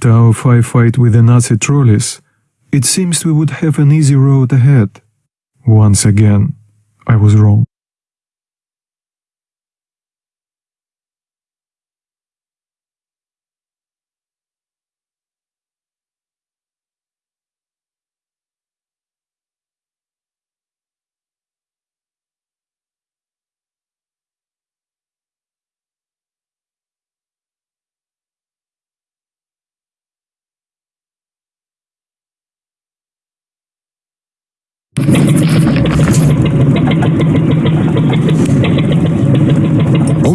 After our firefight with the Nazi trolleys, it seems we would have an easy road ahead. Once again, I was wrong.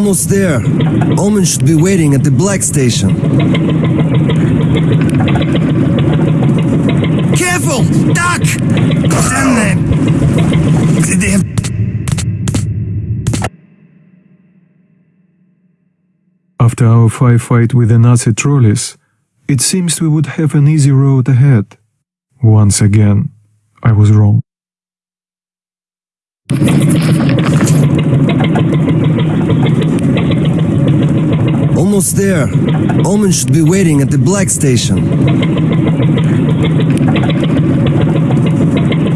Almost there. Omen should be waiting at the Black Station. Careful! Duck! Damn them! They have After our firefight with the Nazi trolleys, it seems we would have an easy road ahead. Once again, I was wrong. Almost there. Omen should be waiting at the Black Station.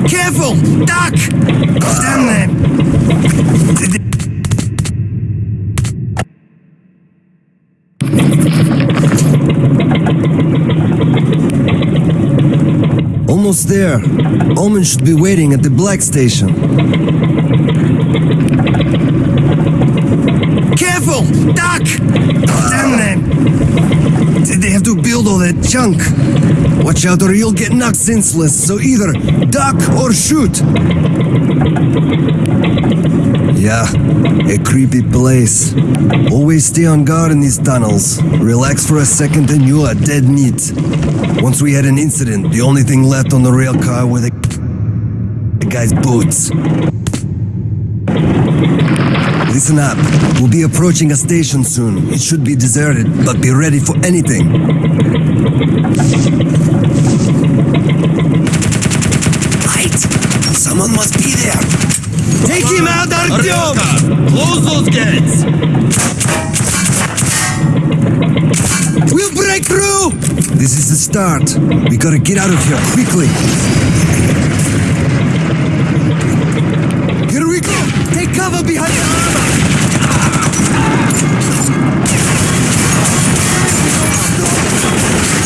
Careful! Duck! Damn them! Almost there. Omen should be waiting at the Black Station. Careful! Duck! Damn them! Did they have to build all that junk? Watch out or you'll get knocked senseless, so either duck or shoot! Yeah, a creepy place. Always stay on guard in these tunnels. Relax for a second and you are dead meat. Once we had an incident, the only thing left on the rail car were the, the guy's boots. Listen up. We'll be approaching a station soon. It should be deserted, but be ready for anything. Light! Someone must be there. Take him out, Artyom! Close those gates! We'll break through! This is the start. We gotta get out of here quickly. Take cover behind the armor! Listen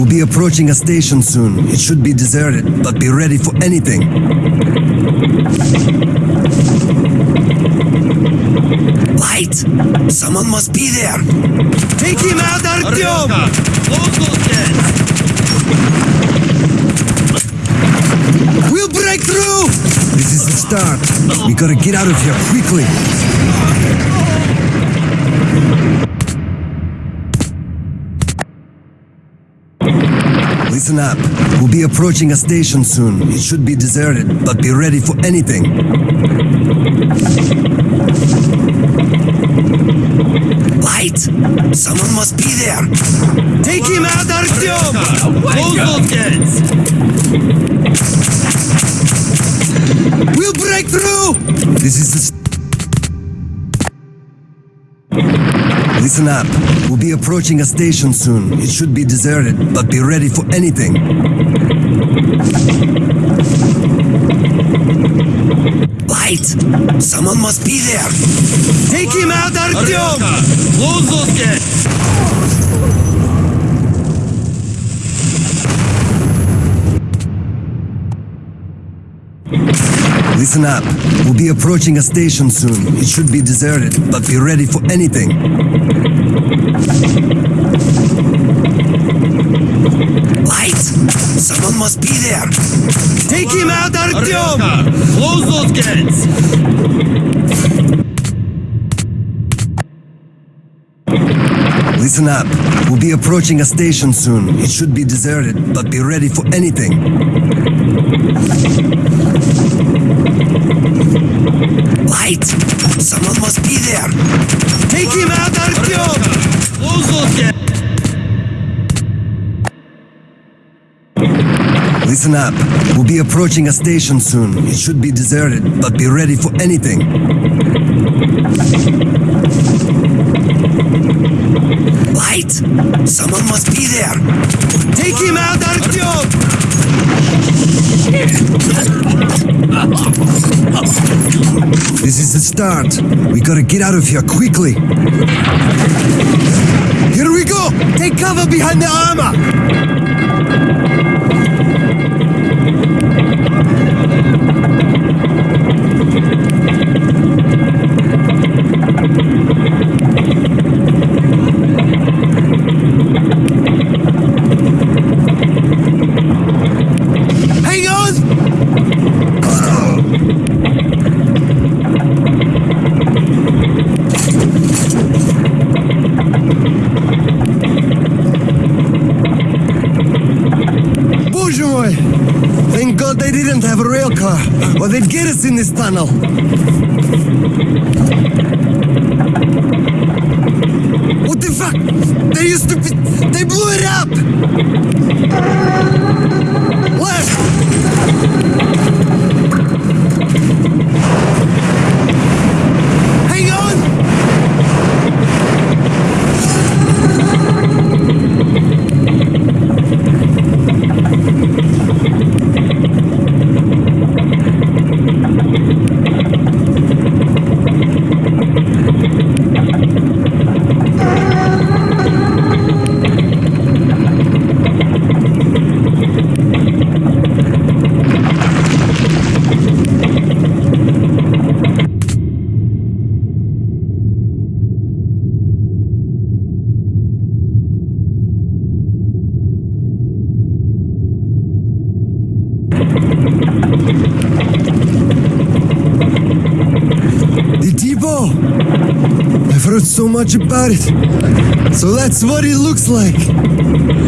We'll be approaching a station soon. It should be deserted, but be ready for anything. Light! Someone must be there. Take him out, Artyom! Close those gates! We'll break through! This is the start. We gotta get out of here quickly. Listen up. We'll be approaching a station soon. It should be deserted, but be ready for anything. Light! Someone must be there. Take him out, Artyom! Gates! We'll break through! This is the. Listen up. We'll be approaching a station soon. It should be deserted, but be ready for anything. Light! Someone must be there! Take him out, Artyom! Close those gates! Listen up. We'll be approaching a station soon. It should be deserted, but be ready for anything. Lights! Someone must be there! Take him out, Artyom! Artyomka, close those gates! Listen up. We'll be approaching a station soon. It should be deserted, but be ready for anything. Lights! Someone must be there! Take him out, Artyom! Listen up. We'll be approaching a station soon. It should be deserted, but be ready for anything. Light! Someone must be there! Take him out, Artyom! This is the start. We gotta get out of here quickly. Here we go! Take cover behind the armor! Rail car, or they'd get us in this tunnel. What the fuck? They used to be... They blew it up! Left! Hang on! The depot! I've heard so much about it. So that's what it looks like.